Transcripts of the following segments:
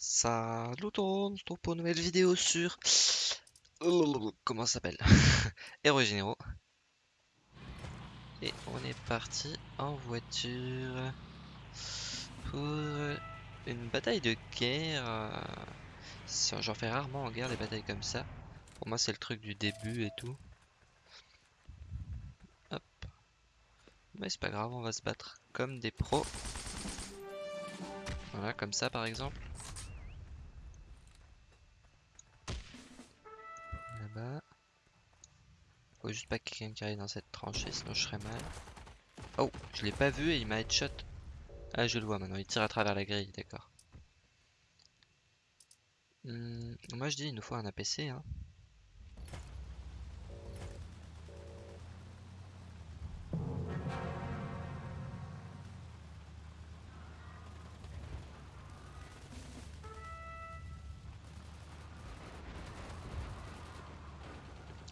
Salut tout le monde, pour une nouvelle vidéo sur... Comment ça s'appelle? Héros Généraux. Et on est parti en voiture pour une bataille de guerre. J'en fais rarement en guerre des batailles comme ça. Pour moi c'est le truc du début et tout. Hop. Mais c'est pas grave, on va se battre comme des pros. Voilà, comme ça par exemple. Faut juste pas quelqu'un qui arrive dans cette tranchée, sinon je serais mal. Oh, je l'ai pas vu et il m'a headshot. Ah, je le vois maintenant, il tire à travers la grille, d'accord. Hmm, moi je dis, il nous faut un APC. Hein.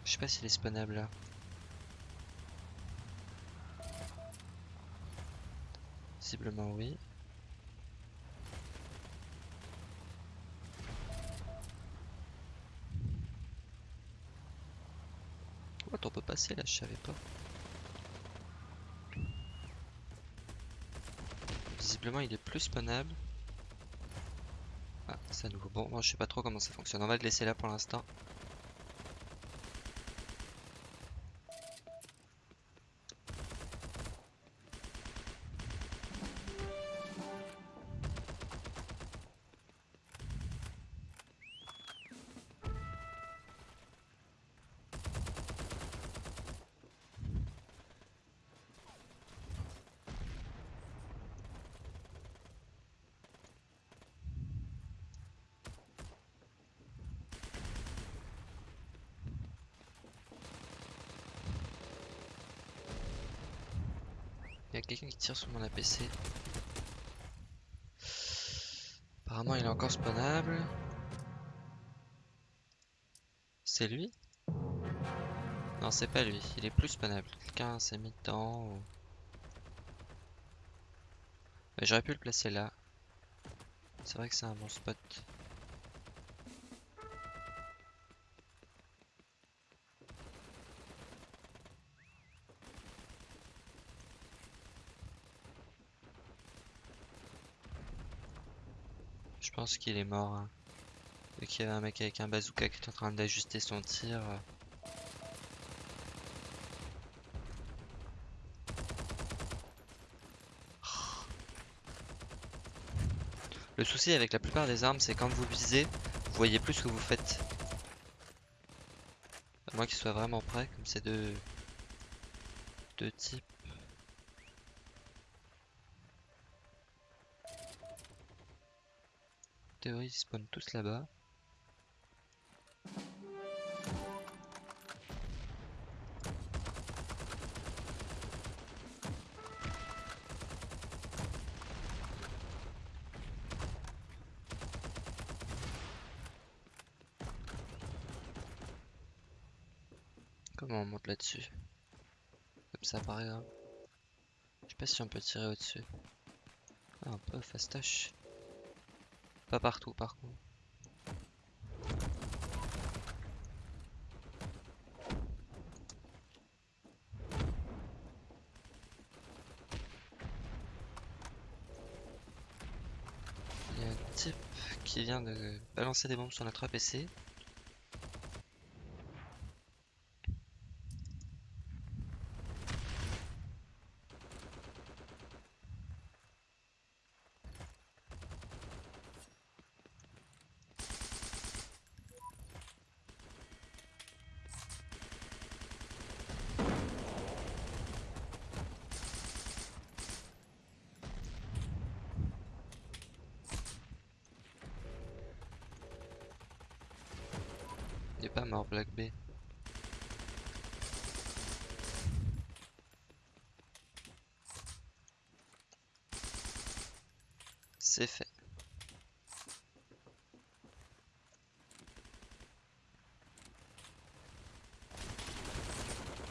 Je sais pas s'il est spawnable là. Visiblement oui. What, on peut passer là, je savais pas. Visiblement il est plus spawnable. Ah, c'est à nouveau. Bon, moi je sais pas trop comment ça fonctionne. On va le laisser là pour l'instant. Y a quelqu'un qui tire sur mon APC. Apparemment il est encore spawnable. C'est lui? Non c'est pas lui, il est plus spawnable. Quelqu'un s'est mis dedans ou... J'aurais pu le placer là. C'est vrai que c'est un bon spot. Je pense qu'il est mort. Hein. Vu qu'il y avait un mec avec un bazooka qui est en train d'ajuster son tir. Euh. Le souci avec la plupart des armes, c'est quand vous visez, vous voyez plus ce que vous faites. À moins qu'il soit vraiment prêt, comme ces deux, deux types. Théorie, ils spawnent tous là-bas. Comment on monte là-dessus Comme ça par exemple. Je sais pas si on peut tirer au-dessus. Ah, un peu fastoche. Pas partout par contre. Il y a un type qui vient de balancer des bombes sur notre APC. Il pas mort Black B. C'est fait.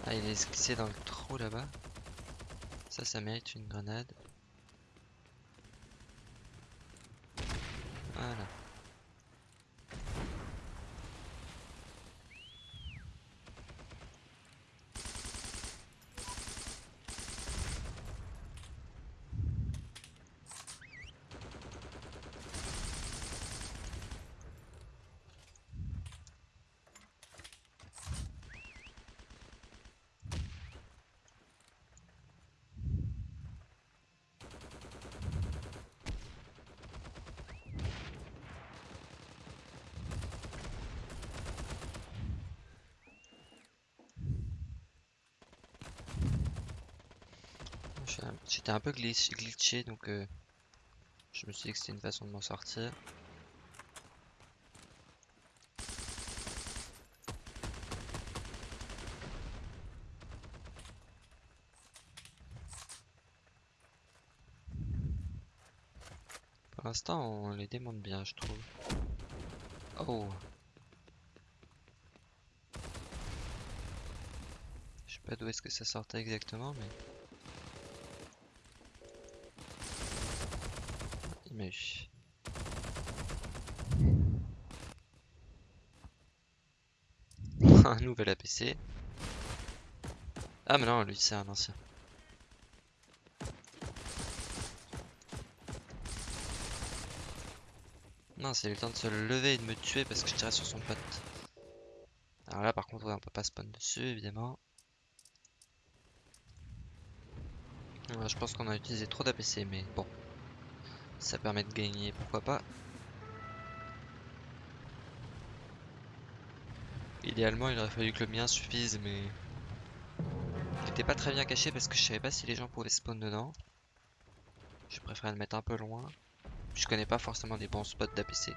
Ah il est glissé dans le trou là-bas. Ça ça mérite une grenade. Voilà. J'ai un- J'étais un peu glitch- glitché donc euh, je me suis dit que c'était une façon de m'en sortir. Pour l'instant, on les démonte bien, je trouve. Oh! Je sais pas d'où est-ce que ça sortait exactement, mais... Un nouvel APC. Ah mais non, lui c'est un ancien. Non, c'est le temps de se lever et de me tuer parce que je tirais sur son pote. Alors là par contre on peut pas spawn dessus évidemment. Je pense qu'on a utilisé trop d'APC mais bon. Ça permet de gagner, pourquoi pas. Idéalement il aurait fallu que le mien suffise mais... Il était pas très bien caché parce que je savais pas si les gens pouvaient spawn dedans. Je préférais le mettre un peu loin. Je connais pas forcément des bons spots d'APC.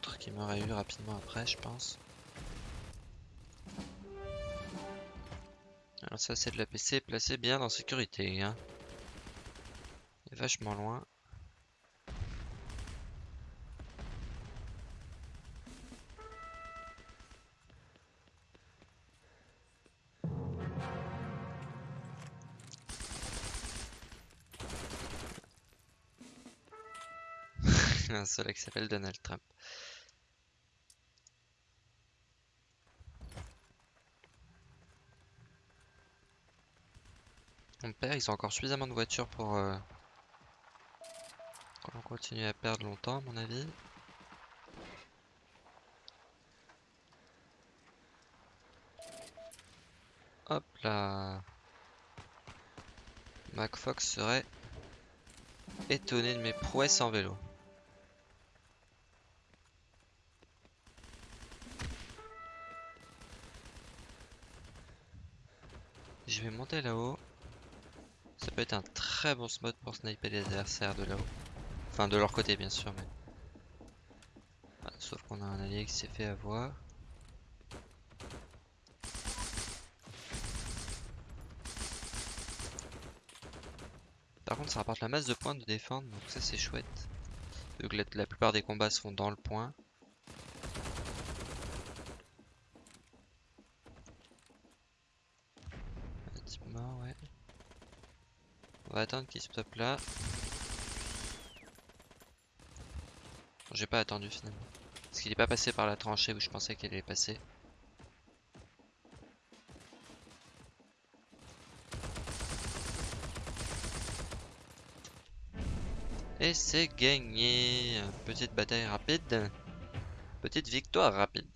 Qui m'aurait eu rapidement après, je pense. Alors ça c'est de l'APC placé bien en sécurité. Hein. Il est vachement loin. Un seul qui s'appelle Donald Trump. Mon père, ils ont encore suffisamment de voitures pour euh, continue à perdre longtemps, à mon avis. Hop là. MacFox serait étonné de mes prouesses en vélo. Je vais monter là-haut. Ça peut être un très bon spot pour sniper les adversaires de là-haut. Enfin, de leur côté, bien sûr, mais... Ah, sauf qu'on a un allié qui s'est fait avoir. Par contre, ça rapporte la masse de points de défendre, donc ça c'est chouette. Que la, la plupart des combats se font dans le point. Un type mort, ouais. On va attendre qu'il se stoppe là. J'ai pas attendu finalement. Parce qu'il est pas passé par la tranchée où je pensais qu'elle allait passer. Et c'est gagné. Petite bataille rapide. Petite victoire rapide.